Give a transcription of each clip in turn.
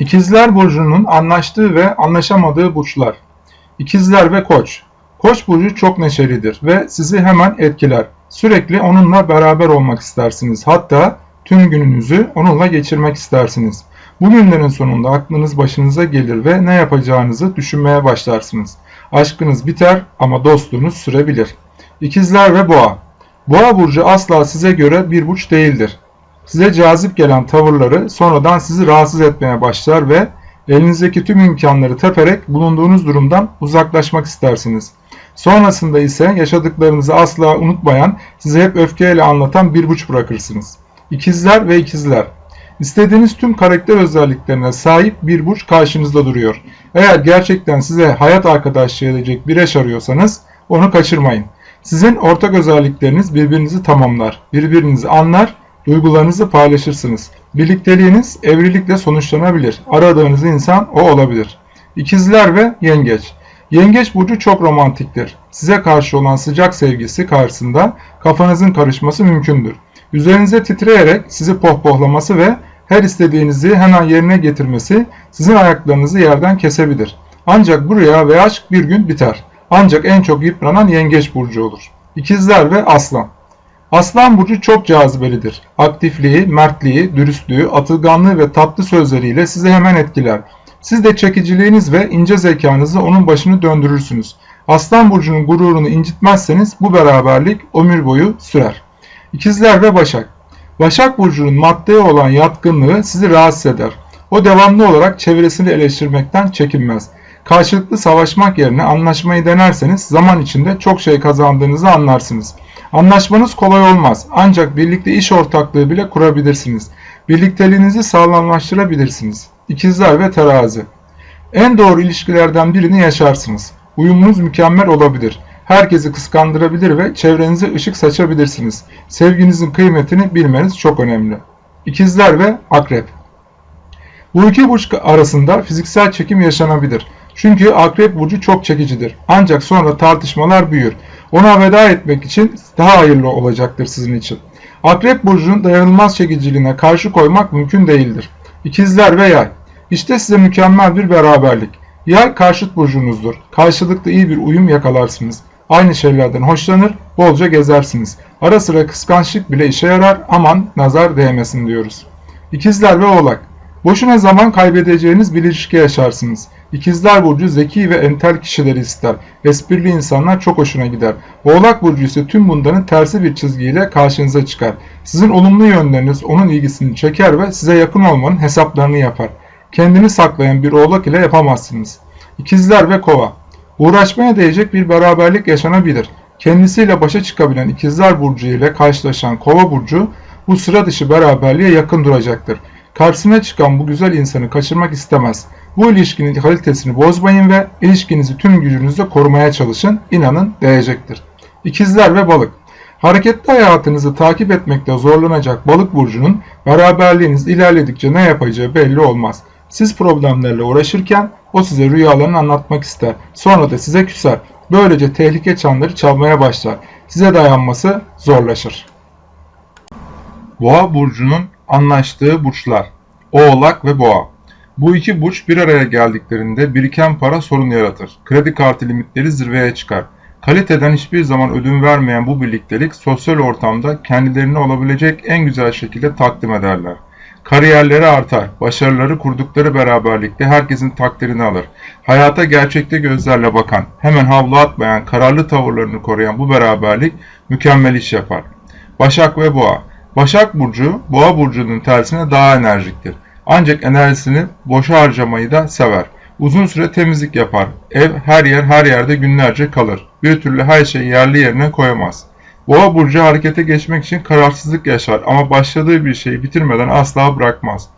İkizler Burcu'nun anlaştığı ve anlaşamadığı burçlar. İkizler ve Koç. Koç burcu çok neşelidir ve sizi hemen etkiler. Sürekli onunla beraber olmak istersiniz. Hatta tüm gününüzü onunla geçirmek istersiniz. Bu günlerin sonunda aklınız başınıza gelir ve ne yapacağınızı düşünmeye başlarsınız. Aşkınız biter ama dostluğunuz sürebilir. İkizler ve Boğa. Boğa burcu asla size göre bir burç değildir. Size cazip gelen tavırları sonradan sizi rahatsız etmeye başlar ve elinizdeki tüm imkanları teperek bulunduğunuz durumdan uzaklaşmak istersiniz. Sonrasında ise yaşadıklarınızı asla unutmayan, size hep öfkeyle anlatan bir burç bırakırsınız. İkizler ve ikizler. İstediğiniz tüm karakter özelliklerine sahip bir burç karşınızda duruyor. Eğer gerçekten size hayat arkadaşlığı edecek bir eş arıyorsanız onu kaçırmayın. Sizin ortak özellikleriniz birbirinizi tamamlar, birbirinizi anlar, duygularınızı paylaşırsınız. Birlikteliğiniz evlilikle sonuçlanabilir. Aradığınız insan o olabilir. İkizler ve Yengeç Yengeç burcu çok romantiktir. Size karşı olan sıcak sevgisi karşısında kafanızın karışması mümkündür. Üzerinize titreyerek sizi pohpohlaması ve her istediğinizi hemen yerine getirmesi sizin ayaklarınızı yerden kesebilir. Ancak bu rüya ve aşk bir gün biter. Ancak en çok yıpranan yengeç burcu olur. İkizler ve aslan. Aslan burcu çok cazibelidir. Aktifliği, mertliği, dürüstlüğü, atılganlığı ve tatlı sözleriyle sizi hemen etkiler. Siz de çekiciliğiniz ve ince zekanızla onun başını döndürürsünüz. Aslan burcunun gururunu incitmezseniz bu beraberlik ömür boyu sürer. İkizler ve Başak Başak burcunun maddeye olan yatkınlığı sizi rahatsız eder. O devamlı olarak çevresini eleştirmekten çekinmez. Karşılıklı savaşmak yerine anlaşmayı denerseniz zaman içinde çok şey kazandığınızı anlarsınız. Anlaşmanız kolay olmaz ancak birlikte iş ortaklığı bile kurabilirsiniz. Birlikteliğinizi sağlamlaştırabilirsiniz. İkizler ve Terazi En doğru ilişkilerden birini yaşarsınız. Uyumunuz mükemmel olabilir. Herkesi kıskandırabilir ve çevrenize ışık saçabilirsiniz. Sevginizin kıymetini bilmeniz çok önemli. İkizler ve Akrep Bu iki burç arasında fiziksel çekim yaşanabilir. Çünkü Akrep burcu çok çekicidir. Ancak sonra tartışmalar büyür. Ona veda etmek için daha hayırlı olacaktır sizin için. Akrep burcunun dayanılmaz çekiciliğine karşı koymak mümkün değildir. İkizler ve Yay İşte size mükemmel bir beraberlik. Yay karşıt burcunuzdur. Karşılıklı iyi bir uyum yakalarsınız. Aynı şeylerden hoşlanır, bolca gezersiniz. Ara sıra kıskançlık bile işe yarar, aman nazar değmesin diyoruz. İkizler ve Oğlak Boşuna zaman kaybedeceğiniz bir ilişki yaşarsınız. İkizler Burcu zeki ve entel kişileri ister. Esprili insanlar çok hoşuna gider. Oğlak Burcu ise tüm bunların tersi bir çizgiyle karşınıza çıkar. Sizin olumlu yönleriniz onun ilgisini çeker ve size yakın olmanın hesaplarını yapar. Kendini saklayan bir oğlak ile yapamazsınız. İkizler ve Kova Uğraşmaya değecek bir beraberlik yaşanabilir. Kendisiyle başa çıkabilen İkizler Burcu ile karşılaşan Kova Burcu bu sıra dışı beraberliğe yakın duracaktır. Karşısına çıkan bu güzel insanı kaçırmak istemez. Bu ilişkinin kalitesini bozmayın ve ilişkinizi tüm gücünüzle korumaya çalışın. İnanın değecektir. İkizler ve balık. Hareketli hayatınızı takip etmekte zorlanacak balık burcunun beraberliğiniz ilerledikçe ne yapacağı belli olmaz. Siz problemlerle uğraşırken o size rüyalarını anlatmak ister. Sonra da size küser. Böylece tehlike çanları çalmaya başlar. Size dayanması zorlaşır. Boğa burcunun anlaştığı burçlar. Oğlak ve Boğa. Bu iki burç bir araya geldiklerinde biriken para sorun yaratır. Kredi kartı limitleri zirveye çıkar. Kaliteden hiçbir zaman ödün vermeyen bu birliktelik sosyal ortamda kendilerini olabilecek en güzel şekilde takdim ederler. Kariyerleri artar, başarıları kurdukları beraberlikte herkesin takdirini alır. Hayata gerçekte gözlerle bakan, hemen havlu atmayan, kararlı tavırlarını koruyan bu beraberlik mükemmel iş yapar. Başak ve Boğa Başak Burcu, Boğa Burcu'nun tersine daha enerjiktir. Ancak enerjisini boşa harcamayı da sever. Uzun süre temizlik yapar. Ev her yer her yerde günlerce kalır. Bir türlü her şeyi yerli yerine koyamaz. Boğa burcu harekete geçmek için kararsızlık yaşar ama başladığı bir şeyi bitirmeden asla bırakmaz.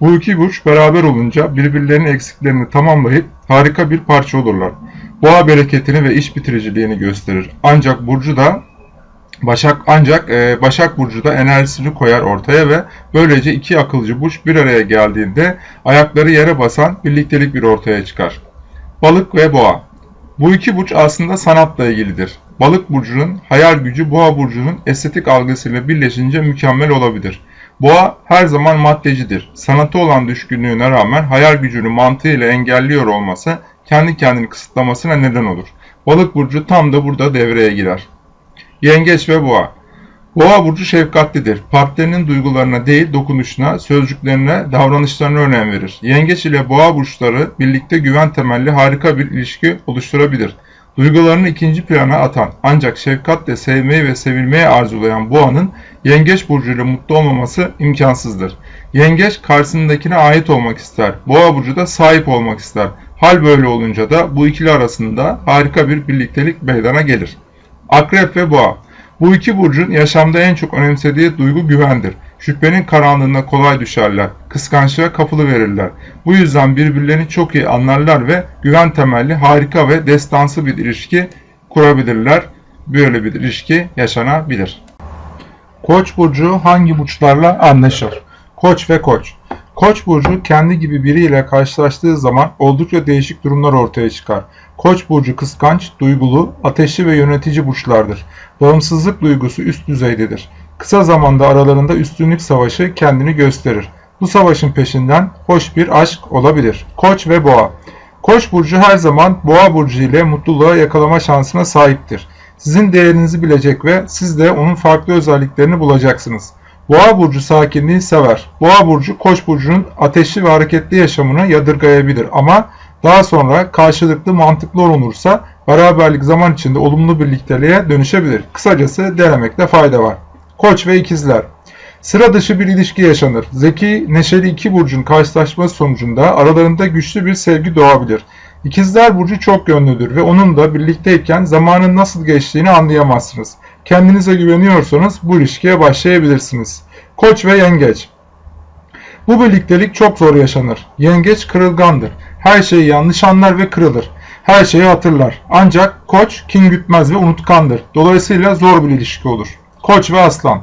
Bu iki burç beraber olunca birbirlerinin eksiklerini tamamlayıp harika bir parça olurlar. Boğa bereketini ve iş bitiriciliğini gösterir. Ancak burcu da Başak ancak e, Başak Burcu da enerjisini koyar ortaya ve böylece iki akılcı burç bir araya geldiğinde ayakları yere basan birliktelik bir ortaya çıkar. Balık ve Boğa Bu iki burç aslında sanatla ilgilidir. Balık burcunun hayal gücü Boğa burcunun estetik algısıyla birleşince mükemmel olabilir. Boğa her zaman maddecidir. Sanatı olan düşkünlüğüne rağmen hayal gücünü mantığıyla engelliyor olması kendi kendini kısıtlamasına neden olur. Balık burcu tam da burada devreye girer. Yengeç ve boğa Boğa burcu şefkatlidir. Partnerinin duygularına değil dokunuşuna, sözcüklerine, davranışlarına önem verir. Yengeç ile boğa burçları birlikte güven temelli harika bir ilişki oluşturabilir. Duygularını ikinci plana atan ancak şefkatle sevmeyi ve sevilmeyi arzulayan boğanın yengeç burcuyla mutlu olmaması imkansızdır. Yengeç karşısındakine ait olmak ister. Boğa burcu da sahip olmak ister. Hal böyle olunca da bu ikili arasında harika bir birliktelik meydana gelir. Akrep ve boğa bu iki burcun yaşamda en çok önemsediği duygu güvendir. Şüphenin karanlığına kolay düşerler, kıskançlığa kapılı verirler. Bu yüzden birbirlerini çok iyi anlarlar ve güven temelli harika ve destansı bir ilişki kurabilirler. Böyle bir ilişki yaşanabilir. Koç burcu hangi burçlarla anlaşır? Koç ve koç. Koç burcu kendi gibi biriyle karşılaştığı zaman oldukça değişik durumlar ortaya çıkar. Koç burcu kıskanç, duygulu, ateşli ve yönetici burçlardır. Bağımsızlık duygusu üst düzeydedir. Kısa zamanda aralarında üstünlük savaşı kendini gösterir. Bu savaşın peşinden hoş bir aşk olabilir. Koç ve Boğa Koç burcu her zaman Boğa burcu ile mutluluğa yakalama şansına sahiptir. Sizin değerinizi bilecek ve siz de onun farklı özelliklerini bulacaksınız. Boğa burcu sakinliği sever. Boğa burcu Koç burcunun ateşli ve hareketli yaşamını yadırgayabilir ama daha sonra karşılıklı mantıklı olunursa beraberlik zaman içinde olumlu birlikteliğe dönüşebilir. Kısacası denemekte fayda var. Koç ve ikizler Sıra dışı bir ilişki yaşanır. Zeki, neşeli iki burcun karşılaşması sonucunda aralarında güçlü bir sevgi doğabilir. İkizler burcu çok yönlüdür ve onun da birlikteyken zamanın nasıl geçtiğini anlayamazsınız. Kendinize güveniyorsanız bu ilişkiye başlayabilirsiniz. Koç ve yengeç Bu birliktelik çok zor yaşanır. Yengeç kırılgandır. Her şeyi yanlış anlar ve kırılır. Her şeyi hatırlar. Ancak koç kin gütmez ve unutkandır. Dolayısıyla zor bir ilişki olur. Koç ve aslan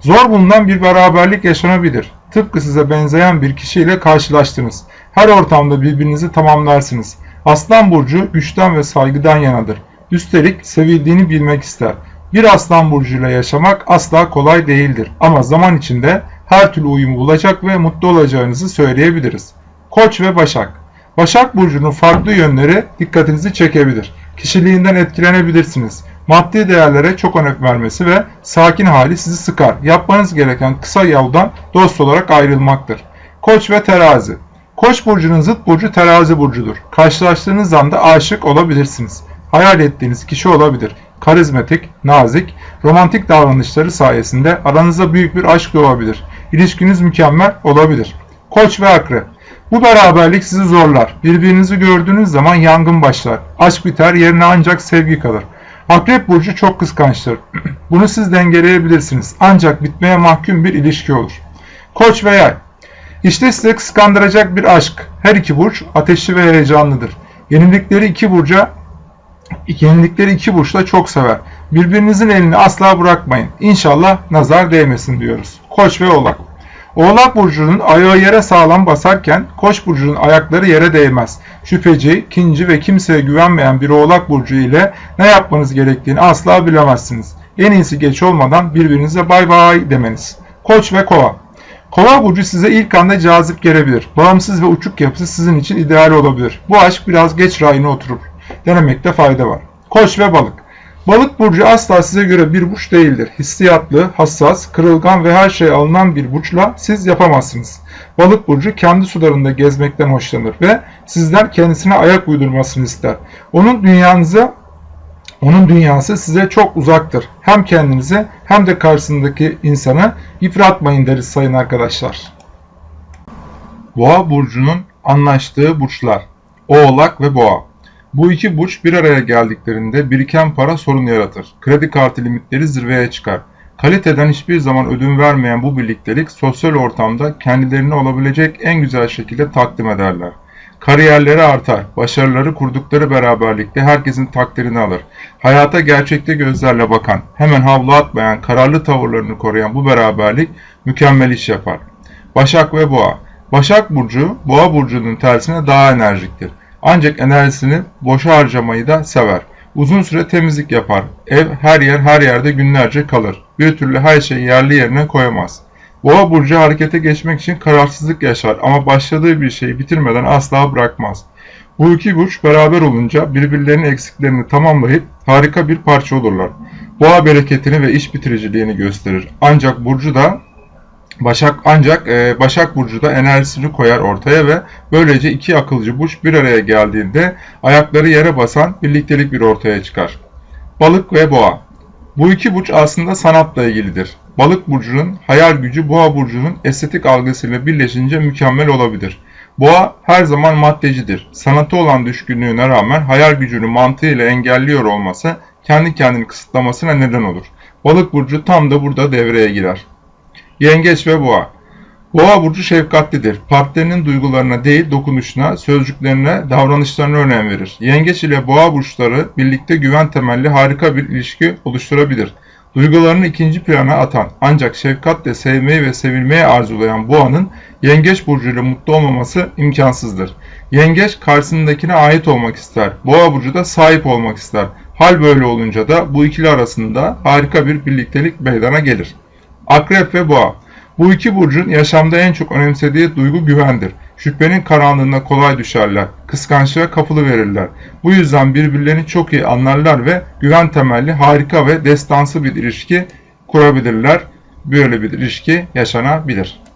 Zor bulunan bir beraberlik yaşanabilir. Tıpkı size benzeyen bir kişiyle karşılaştınız. Her ortamda birbirinizi tamamlarsınız. Aslan burcu güçten ve saygıdan yanadır. Üstelik sevildiğini bilmek ister. Bir aslan burcuyla yaşamak asla kolay değildir. Ama zaman içinde her türlü uyumu bulacak ve mutlu olacağınızı söyleyebiliriz. Koç ve Başak Başak Burcu'nun farklı yönleri dikkatinizi çekebilir. Kişiliğinden etkilenebilirsiniz. Maddi değerlere çok önem vermesi ve sakin hali sizi sıkar. Yapmanız gereken kısa yoldan dost olarak ayrılmaktır. Koç ve terazi Koç burcunun zıt burcu terazi burcudur. Karşılaştığınız anda aşık olabilirsiniz. Hayal ettiğiniz kişi olabilir. Karizmatik, nazik, romantik davranışları sayesinde aranızda büyük bir aşk doğabilir. İlişkiniz mükemmel olabilir. Koç ve akrep bu beraberlik sizi zorlar. Birbirinizi gördüğünüz zaman yangın başlar. Aşk biter, yerine ancak sevgi kalır. Akrep burcu çok kıskançtır. Bunu siz dengeleyebilirsiniz. Ancak bitmeye mahkum bir ilişki olur. Koç ve yay. İşte size kıskandıracak bir aşk. Her iki burç ateşli ve heyecanlıdır. Yenilikleri iki burca yenilikleri iki burçla çok sever. Birbirinizin elini asla bırakmayın. İnşallah nazar değmesin diyoruz. Koç ve oğlak. Oğlak burcunun ayağı yere sağlam basarken Koç burcunun ayakları yere değmez. Şüpheci, kinci ve kimseye güvenmeyen bir Oğlak burcu ile ne yapmanız gerektiğini asla bilemezsiniz. En iyisi geç olmadan birbirinize bay bay demeniz. Koç ve Kova Kova burcu size ilk anda cazip gelebilir. Bağımsız ve uçuk yapısı sizin için ideal olabilir. Bu aşk biraz geç rayına oturur. Denemekte fayda var. Koç ve Balık Balık burcu asla size göre bir burç değildir. Hissiyatlı, hassas, kırılgan ve her şey alınan bir burçla siz yapamazsınız. Balık burcu kendi sularında gezmekten hoşlanır ve sizden kendisine ayak uydurmasını ister. Onun dünyanıza onun dünyası size çok uzaktır. Hem kendinizi hem de karşısındaki insanı yıpratmayın deriz sayın arkadaşlar. Boğa burcunun anlaştığı burçlar Oğlak ve Boğa bu iki burç bir araya geldiklerinde biriken para sorun yaratır. Kredi kartı limitleri zirveye çıkar. Kaliteden hiçbir zaman ödün vermeyen bu birliktelik sosyal ortamda kendilerini olabilecek en güzel şekilde takdim ederler. Kariyerleri artar, başarıları kurdukları beraberlikte herkesin takdirini alır. Hayata gerçekte gözlerle bakan, hemen havlu atmayan, kararlı tavırlarını koruyan bu beraberlik mükemmel iş yapar. Başak ve Boğa Başak Burcu, Boğa Burcu'nun tersine daha enerjiktir. Ancak enerjisini boşa harcamayı da sever. Uzun süre temizlik yapar. Ev her yer her yerde günlerce kalır. Bir türlü her şeyi yerli yerine koyamaz. Boğa burcu harekete geçmek için kararsızlık yaşar ama başladığı bir şeyi bitirmeden asla bırakmaz. Bu iki burç beraber olunca birbirlerinin eksiklerini tamamlayıp harika bir parça olurlar. Boğa bereketini ve iş bitiriciliğini gösterir. Ancak burcu da Başak ancak e, Başak Burcu da enerjisini koyar ortaya ve böylece iki akılcı burç bir araya geldiğinde ayakları yere basan birliktelik bir ortaya çıkar. Balık ve Boğa Bu iki burç aslında sanatla ilgilidir. Balık burcunun hayal gücü Boğa burcunun estetik algısıyla birleşince mükemmel olabilir. Boğa her zaman maddecidir. Sanatı olan düşkünlüğüne rağmen hayal gücünü mantığıyla engelliyor olması kendi kendini kısıtlamasına neden olur. Balık burcu tam da burada devreye girer. Yengeç ve Boğa Boğa burcu şefkatlidir. Partnerinin duygularına değil dokunuşuna, sözcüklerine, davranışlarına önem verir. Yengeç ile Boğa burçları birlikte güven temelli harika bir ilişki oluşturabilir. Duygularını ikinci plana atan ancak şefkatle sevmeyi ve sevilmeyi arzulayan Boğa'nın Yengeç burcuyla mutlu olmaması imkansızdır. Yengeç karşısındakine ait olmak ister. Boğa burcu da sahip olmak ister. Hal böyle olunca da bu ikili arasında harika bir birliktelik meydana gelir. Akrep ve Boğa Bu iki burcun yaşamda en çok önemsediği duygu güvendir. Şüphenin karanlığına kolay düşerler, kıskançlığa kapılı verirler. Bu yüzden birbirlerini çok iyi anlarlar ve güven temelli harika ve destansı bir ilişki kurabilirler. Böyle bir ilişki yaşanabilir.